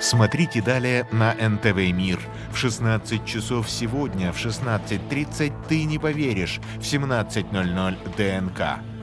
Смотрите далее на НТВ «Мир». В 16 часов сегодня, в 16.30 «Ты не поверишь», в 17.00 ДНК.